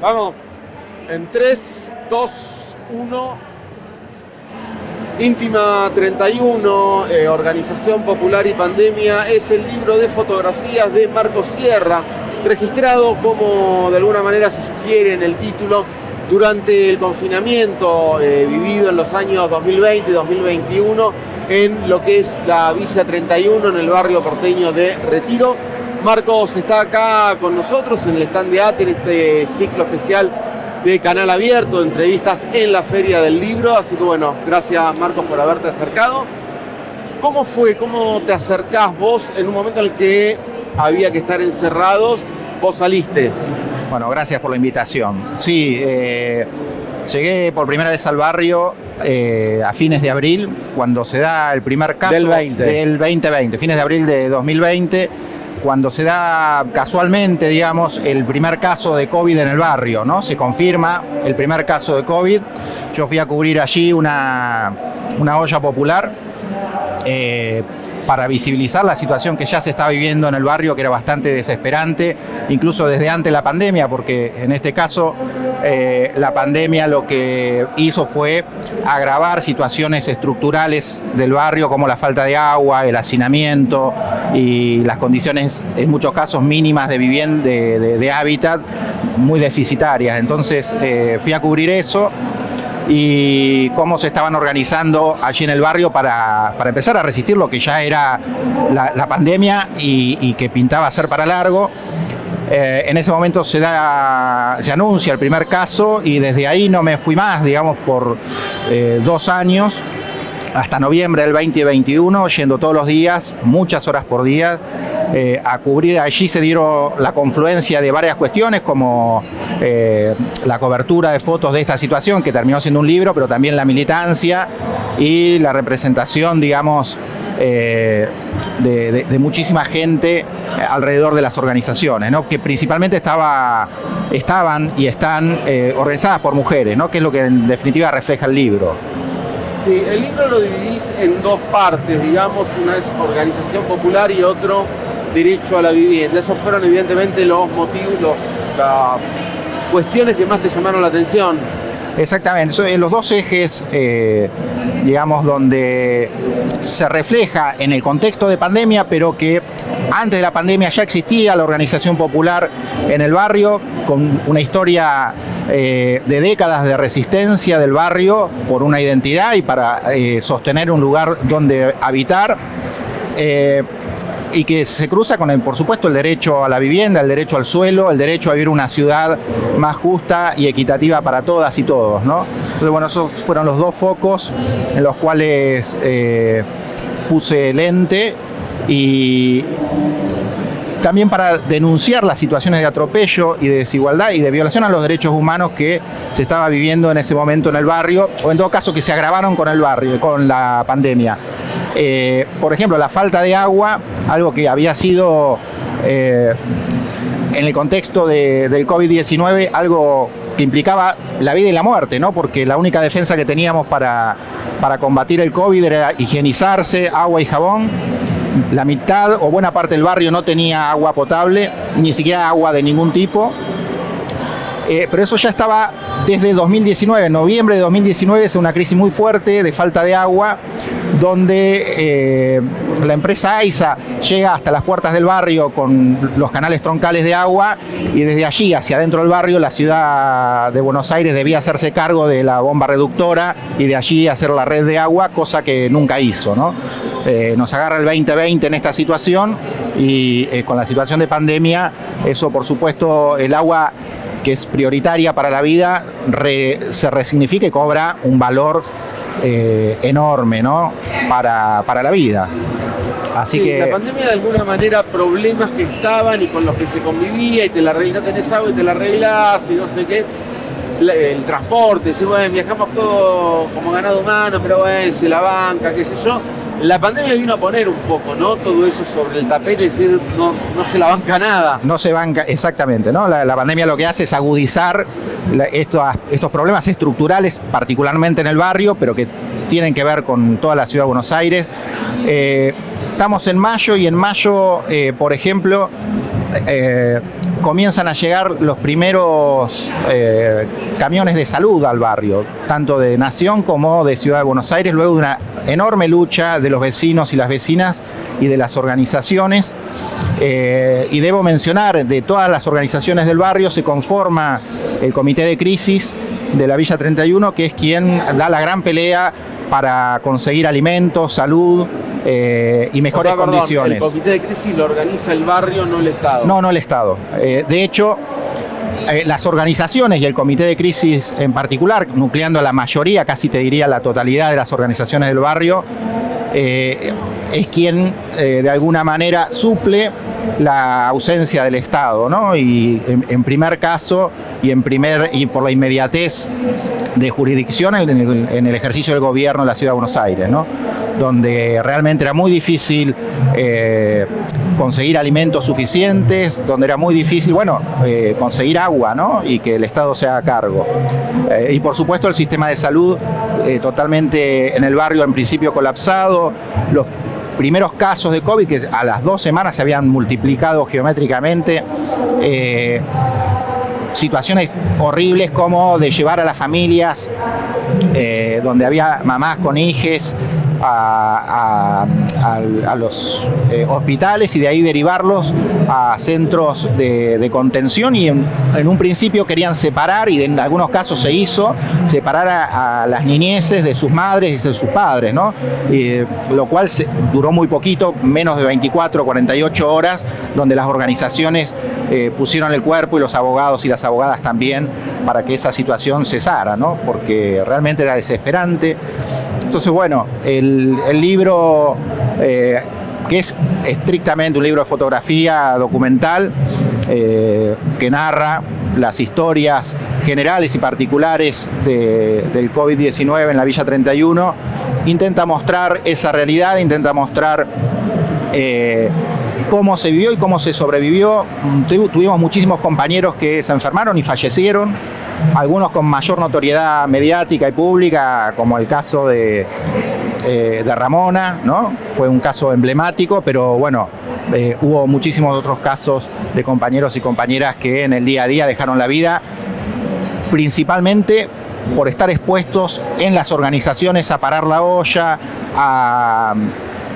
Vamos. En 3, 2, 1. Íntima 31, eh, Organización Popular y Pandemia, es el libro de fotografías de Marco Sierra, registrado como de alguna manera se sugiere en el título durante el confinamiento eh, vivido en los años 2020 y 2021 en lo que es la Villa 31 en el barrio porteño de Retiro. Marcos está acá con nosotros en el stand de ATER, este ciclo especial de canal abierto, entrevistas en la Feria del Libro. Así que bueno, gracias Marcos por haberte acercado. ¿Cómo fue? ¿Cómo te acercás vos en un momento en el que había que estar encerrados? Vos saliste. Bueno, gracias por la invitación. Sí, eh, llegué por primera vez al barrio eh, a fines de abril, cuando se da el primer caso Del 20. del 2020, fines de abril de 2020 cuando se da casualmente, digamos, el primer caso de COVID en el barrio, ¿no? Se confirma el primer caso de COVID. Yo fui a cubrir allí una, una olla popular eh, para visibilizar la situación que ya se está viviendo en el barrio, que era bastante desesperante, incluso desde antes de la pandemia, porque en este caso eh, la pandemia lo que hizo fue agravar situaciones estructurales del barrio, como la falta de agua, el hacinamiento y las condiciones, en muchos casos, mínimas de vivienda, de, hábitat, muy deficitarias. Entonces eh, fui a cubrir eso y cómo se estaban organizando allí en el barrio para, para empezar a resistir lo que ya era la, pandemia y, y que pintaba ser para largo. Eh, en ese momento se, da, se anuncia el primer caso y desde ahí no me fui más, digamos, por eh, dos años hasta noviembre del 2021, yendo todos los días, muchas horas por día, eh, a cubrir. Allí se dieron la confluencia de varias cuestiones, como eh, la cobertura de fotos de esta situación, que terminó siendo un libro, pero también la militancia y la representación, digamos, eh, de, muchísima gente alrededor de las organizaciones, ¿no? que principalmente estaba, estaban y están organizadas por mujeres, ¿no? que es lo que en definitiva refleja el libro. Sí, el libro lo dividís en dos partes, digamos, una es organización popular y otro derecho a la vivienda. Esos fueron evidentemente los motivos, los- las cuestiones que más te llamaron la atención. Exactamente, son los dos ejes, eh, digamos, donde se refleja en el contexto de pandemia, pero que antes de la pandemia ya existía la organización popular en el barrio, con una historia eh, de décadas de resistencia del barrio por una identidad y para eh, sostener un lugar donde habitar. Y que se cruza con, el, por supuesto, el derecho a la vivienda, el derecho al suelo, el derecho a vivir una ciudad más justa y equitativa para todas y todos. ¿no? Entonces, bueno, esos fueron los dos focos en los cuales eh, puse lente y también para denunciar las situaciones de atropello y de desigualdad y de violación a los derechos humanos que se estaba viviendo en ese momento en el barrio, o en todo caso que se agravaron con el barrio, con la pandemia. Eh, por ejemplo, la falta de agua, algo que había sido eh, en el contexto de- del COVID-19 algo que implicaba la vida y la muerte, ¿no? porque la única defensa que teníamos para, para combatir el COVID era higienizarse, agua y jabón. La mitad o buena parte del barrio no tenía agua potable, ni siquiera agua de ningún tipo. Eh, pero eso ya estaba desde 2019, en noviembre de 2019 es una crisis muy fuerte de falta de agua, donde eh, la empresa AISA llega hasta las puertas del barrio con los canales troncales de agua y desde allí hacia adentro del barrio la ciudad de Buenos Aires debía hacerse cargo de la bomba reductora y de allí hacer la red de agua, cosa que nunca hizo. ¿no? Eh, nos agarra el 2020 en esta situación y eh, con la situación de pandemia, eso por supuesto el agua que es prioritaria para la vida, se resignifica y cobra un valor eh, enorme ¿no? para, para la vida. Así Sí, que La pandemia de alguna manera, problemas que estaban y con los que se convivía y te la arreglas, no tenés agua y te la arreglás y no sé qué. La- el transporte, decir, bueno, viajamos todo como ganado humano, pero bueno, se la banca, qué sé yo. La pandemia vino a poner un poco, ¿no? Todo eso sobre el tapete, decir, no, no se la banca nada. no se banca exactamente, ¿no? La, pandemia lo que hace es agudizar estos problemas estructurales, particularmente en el barrio, pero que tienen que ver con toda la ciudad de Buenos Aires. Eh, estamos en mayo y en mayo, eh, por ejemplo, eh, comienzan a llegar los primeros eh, camiones de salud al barrio, tanto de Nación como de Ciudad de Buenos Aires, luego de una enorme lucha de los vecinos y las vecinas y de las organizaciones. Eh, y debo mencionar, de todas las organizaciones del barrio se conforma el comité de crisis de la Villa 31, que es quien da la gran pelea para conseguir alimentos, salud, eh, y mejores condiciones. El comité de crisis lo organiza el barrio, no el Estado. No, no el Estado. Eh, de hecho, eh, las organizaciones y el comité de crisis en particular, nucleando la mayoría, casi te diría la totalidad de las organizaciones del barrio, es quien de alguna manera suple la ausencia del Estado, ¿no? Y en, primer caso y en primer y por la inmediatez de jurisdicción en el, en el ejercicio del gobierno de la Ciudad de Buenos Aires, ¿no? Donde realmente era muy difícil eh, conseguir alimentos suficientes, donde era muy difícil, bueno, eh, conseguir agua, ¿no? Y que el Estado se haga cargo. Eh, y por supuesto el sistema de salud totalmente en el barrio en principio colapsado, los primeros casos de COVID que a las dos semanas se habían multiplicado geométricamente situaciones horribles como de llevar a las familias donde había mamás con hijes a, los eh, hospitales y de ahí derivarlos a centros de, contención y en, un principio querían separar y en algunos casos se hizo separar a, las niñeces de sus madres y de sus padres, ¿no? lo cual duró muy poquito, menos de 24, 48 horas, donde las organizaciones eh, pusieron el cuerpo y los abogados y las abogadas también para que esa situación cesara, ¿no? porque realmente era desesperante. Entonces, bueno, el, libro, eh, que es estrictamente un libro de fotografía documental, eh, que narra las historias generales y particulares del COVID-19 en la Villa 31, intenta mostrar esa realidad, intenta mostrar eh, cómo se vivió y cómo se sobrevivió. Tuvimos muchísimos compañeros que se enfermaron y fallecieron algunos con mayor notoriedad mediática y pública, como el caso de, eh, Ramona, ¿no? Fue un caso emblemático, pero bueno, eh, hubo muchísimos otros casos de compañeros y compañeras que en el día a día dejaron la vida, principalmente por estar expuestos en las organizaciones a parar la olla, a,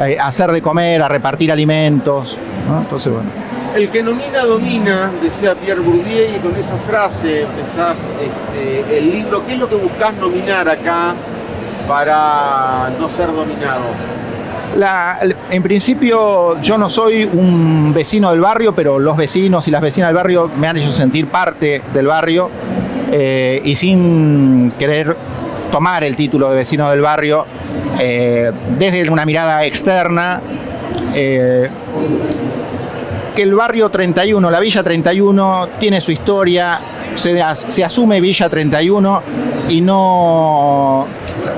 hacer de comer, a repartir alimentos. Entonces, bueno. El que nomina domina, decía Pierre Bourdieu, y con esa frase empezás este, el libro. ¿Qué es lo que buscás nominar acá para no ser dominado? en principio yo no soy un vecino del barrio, pero los vecinos y las vecinas del barrio me han hecho sentir parte del barrio eh, y sin querer tomar el título de vecino del barrio, eh, desde una mirada externa, eh, que el barrio 31, la Villa 31, tiene su historia, se, asume Villa 31 y no,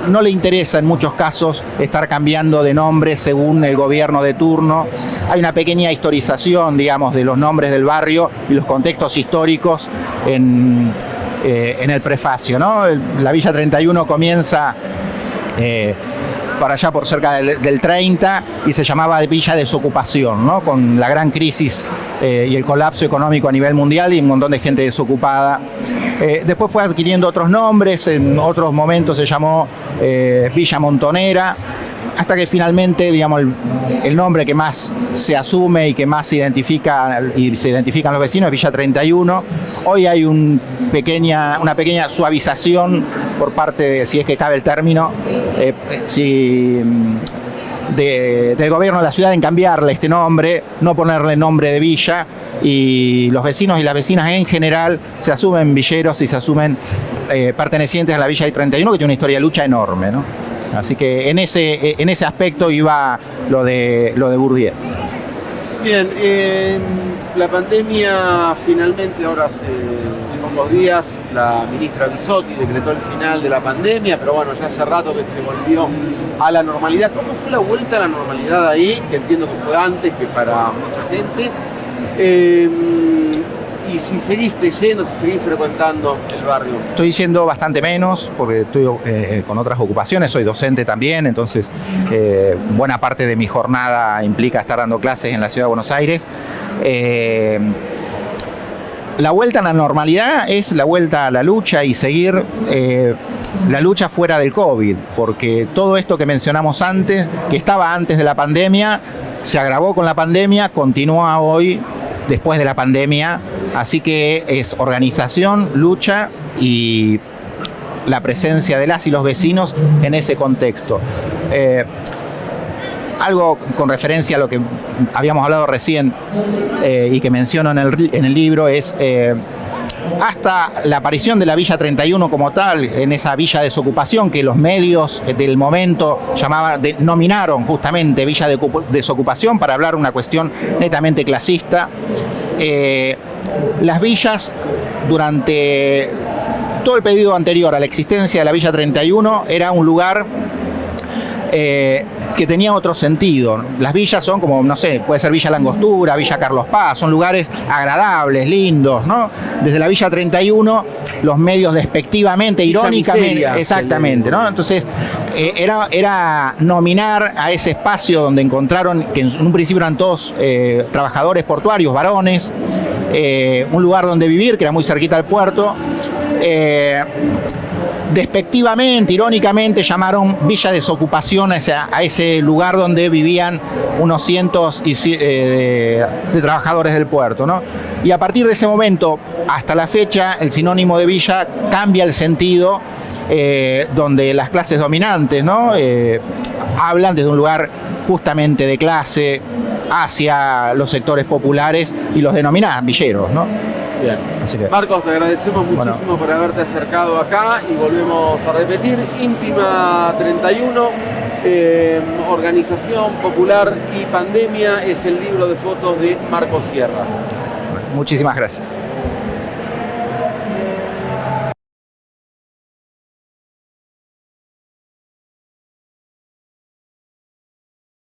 no le interesa en muchos casos estar cambiando de nombre según el gobierno de turno. Hay una pequeña historización, digamos, de los nombres del barrio y los contextos históricos en, eh, el prefacio. ¿no? La Villa 31 comienza... Eh, para allá por cerca del, 30 y se llamaba Villa Desocupación, ¿no? con la gran crisis eh, y el colapso económico a nivel mundial y un montón de gente desocupada. Después fue adquiriendo otros nombres, en otros momentos se llamó Villa Montonera, hasta que finalmente, digamos, el, nombre que más se asume y que más se identifica y se identifican los vecinos es Villa 31. Hoy hay una pequeña suavización por parte de, si es que cabe el término, eh, si, mm, del gobierno de la ciudad en cambiarle este nombre, no ponerle nombre de villa y los vecinos y las vecinas en general se asumen villeros y se asumen eh, pertenecientes a la Villa 31 que tiene una historia de lucha enorme. ¿no? Así que en ese, en ese aspecto iba lo de, lo de Bourdieu. Bien, la pandemia finalmente ahora hace pocos días la ministra Bisotti decretó el final de la pandemia, pero bueno, ya hace rato que se volvió a la normalidad. ¿Cómo fue la vuelta a la normalidad ahí? Que entiendo que fue antes que para mucha gente. Eh, y si seguiste yendo, si seguís frecuentando el barrio. Estoy yendo bastante menos porque estoy eh, con otras ocupaciones, soy docente también, entonces eh, buena parte de mi jornada implica estar dando clases en la ciudad de Buenos Aires. Eh, la vuelta a la normalidad es la vuelta a la lucha y seguir la lucha fuera del COVID, porque todo esto que mencionamos antes, que estaba antes de la pandemia, se agravó con la pandemia, continúa hoy después de la pandemia, así que es organización, lucha y la presencia de las y los vecinos en ese contexto. Eh, algo con referencia a lo que habíamos hablado recién eh, y que menciono en el, libro es eh, hasta la aparición de la Villa 31 como tal, en esa villa de desocupación que los medios del momento llamaban, denominaron justamente Villa de Desocupación para hablar una cuestión netamente clasista. las villas durante todo el pedido anterior a la existencia de la Villa 31 era un lugar eh, que tenía otro sentido. Las villas son como, no sé, puede ser Villa Langostura, Villa Carlos Paz, son lugares agradables, lindos, ¿no? Desde la Villa 31, los medios despectivamente, irónicamente, exactamente, ¿no? Entonces, eh, era, era nominar a ese espacio donde encontraron, que en un principio eran todos eh, trabajadores portuarios, varones, un lugar donde vivir, que era muy cerquita al puerto, eh, despectivamente, irónicamente, llamaron Villa Desocupación a ese, lugar donde vivían unos cientos eh, de, trabajadores del puerto. Y a partir de ese momento, hasta la fecha, el sinónimo de villa cambia el sentido, eh, donde las clases dominantes ¿no? hablan desde un lugar justamente de clase hacia los sectores populares y los denominan villeros. ¿no? Bien. Marcos, te agradecemos muchísimo por haberte acercado acá y volvemos a repetir. Íntima 31, eh, Organización Popular y Pandemia es el libro de fotos de Marcos Sierras. Muchísimas gracias.